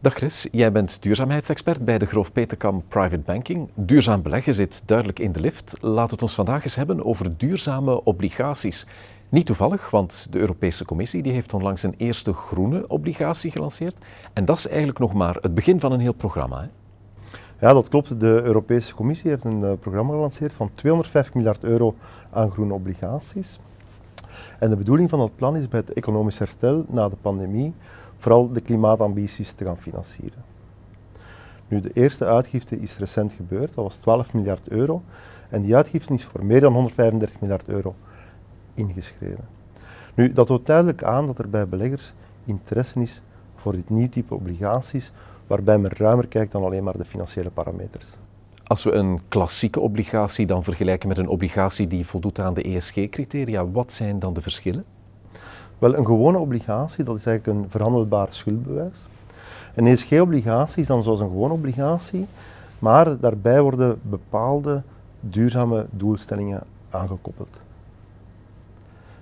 Dag Chris, jij bent duurzaamheidsexpert bij de Groof Peterkam Private Banking. Duurzaam beleggen zit duidelijk in de lift. Laat het ons vandaag eens hebben over duurzame obligaties. Niet toevallig, want de Europese Commissie die heeft onlangs een eerste groene obligatie gelanceerd. En dat is eigenlijk nog maar het begin van een heel programma. Hè? Ja, dat klopt. De Europese Commissie heeft een uh, programma gelanceerd van 250 miljard euro aan groene obligaties. En de bedoeling van dat plan is bij het economisch herstel na de pandemie vooral de klimaatambities te gaan financieren. Nu, de eerste uitgifte is recent gebeurd, dat was 12 miljard euro. En die uitgifte is voor meer dan 135 miljard euro ingeschreven. Nu, dat toont duidelijk aan dat er bij beleggers interesse is voor dit nieuw type obligaties, waarbij men ruimer kijkt dan alleen maar de financiële parameters. Als we een klassieke obligatie dan vergelijken met een obligatie die voldoet aan de ESG-criteria, wat zijn dan de verschillen? Wel, een gewone obligatie, dat is eigenlijk een verhandelbaar schuldbewijs. Een ESG-obligatie is dan zoals een gewone obligatie, maar daarbij worden bepaalde duurzame doelstellingen aangekoppeld.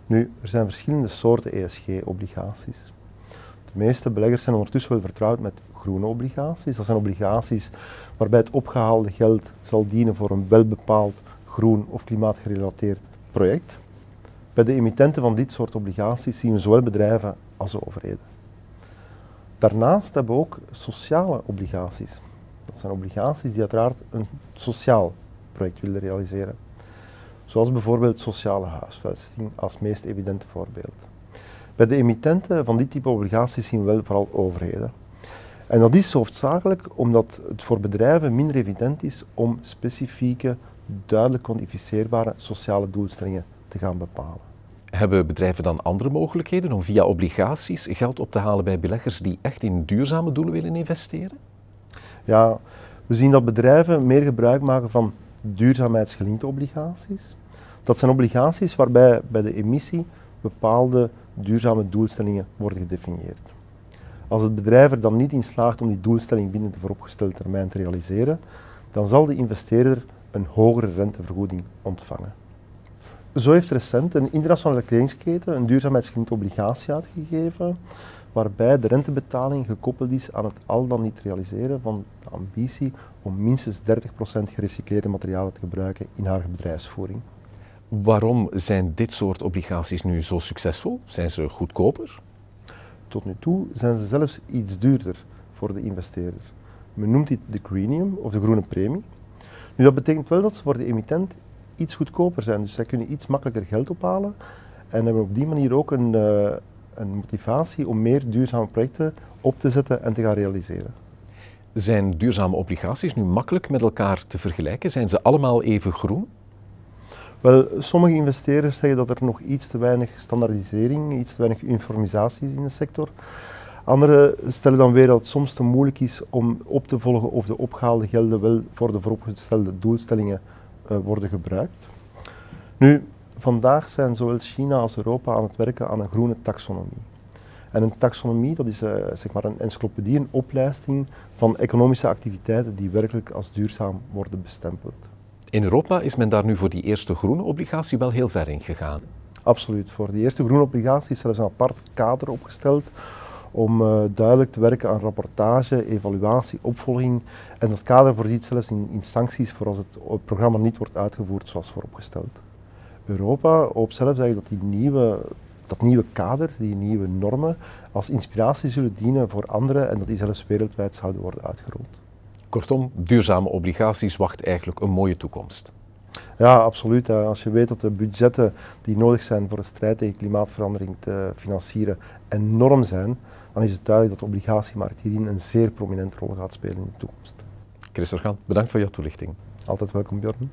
Nu, er zijn verschillende soorten ESG-obligaties. De meeste beleggers zijn ondertussen wel vertrouwd met groene obligaties. Dat zijn obligaties waarbij het opgehaalde geld zal dienen voor een welbepaald groen of klimaatgerelateerd project. Bij de emittenten van dit soort obligaties zien we zowel bedrijven als de overheden. Daarnaast hebben we ook sociale obligaties. Dat zijn obligaties die uiteraard een sociaal project willen realiseren. Zoals bijvoorbeeld sociale huisvesting als meest evidente voorbeeld. Bij de emittenten van dit type obligaties zien we wel vooral overheden. En dat is hoofdzakelijk omdat het voor bedrijven minder evident is om specifieke, duidelijk kwantificeerbare sociale doelstellingen te gaan bepalen. Hebben bedrijven dan andere mogelijkheden om via obligaties geld op te halen bij beleggers die echt in duurzame doelen willen investeren? Ja, we zien dat bedrijven meer gebruik maken van duurzaamheidsgelinkte obligaties. Dat zijn obligaties waarbij bij de emissie bepaalde duurzame doelstellingen worden gedefinieerd. Als het bedrijf er dan niet in slaagt om die doelstelling binnen de vooropgestelde termijn te realiseren, dan zal de investeerder een hogere rentevergoeding ontvangen. Zo heeft recent een internationale kledingsketen een duurzaamheidsgelinkte obligatie uitgegeven, waarbij de rentebetaling gekoppeld is aan het al dan niet realiseren van de ambitie om minstens 30% gerecycleerde materialen te gebruiken in haar bedrijfsvoering. Waarom zijn dit soort obligaties nu zo succesvol? Zijn ze goedkoper? Tot nu toe zijn ze zelfs iets duurder voor de investeerder. Men noemt dit de greenium of de groene premie. Nu, dat betekent wel dat ze voor de emittent iets goedkoper zijn. Dus zij kunnen iets makkelijker geld ophalen en hebben op die manier ook een, uh, een motivatie om meer duurzame projecten op te zetten en te gaan realiseren. Zijn duurzame obligaties nu makkelijk met elkaar te vergelijken? Zijn ze allemaal even groen? Wel, sommige investeerders zeggen dat er nog iets te weinig standaardisering, iets te weinig uniformisatie is in de sector. Anderen stellen dan weer dat het soms te moeilijk is om op te volgen of de opgehaalde gelden wel voor de vooropgestelde doelstellingen uh, worden gebruikt. Nu, vandaag zijn zowel China als Europa aan het werken aan een groene taxonomie. En een taxonomie, dat is uh, zeg maar een encyclopedie, een opleiding van economische activiteiten die werkelijk als duurzaam worden bestempeld. In Europa is men daar nu voor die eerste groene obligatie wel heel ver in gegaan. Absoluut. Voor die eerste groene obligatie is er een apart kader opgesteld om uh, duidelijk te werken aan rapportage, evaluatie, opvolging. En dat kader voorziet zelfs in, sancties voor als het programma niet wordt uitgevoerd zoals vooropgesteld. Europa hoopt eigenlijk dat die nieuwe, dat nieuwe kader, die nieuwe normen, als inspiratie zullen dienen voor anderen en dat die zelfs wereldwijd zouden worden uitgerold. Kortom, duurzame obligaties wacht eigenlijk een mooie toekomst. Ja, absoluut. Als je weet dat de budgetten die nodig zijn voor de strijd tegen klimaatverandering te financieren enorm zijn, dan is het duidelijk dat de obligatiemarkt hierin een zeer prominente rol gaat spelen in de toekomst. Chris Orgaan, bedankt voor jouw toelichting. Altijd welkom, Bjorn.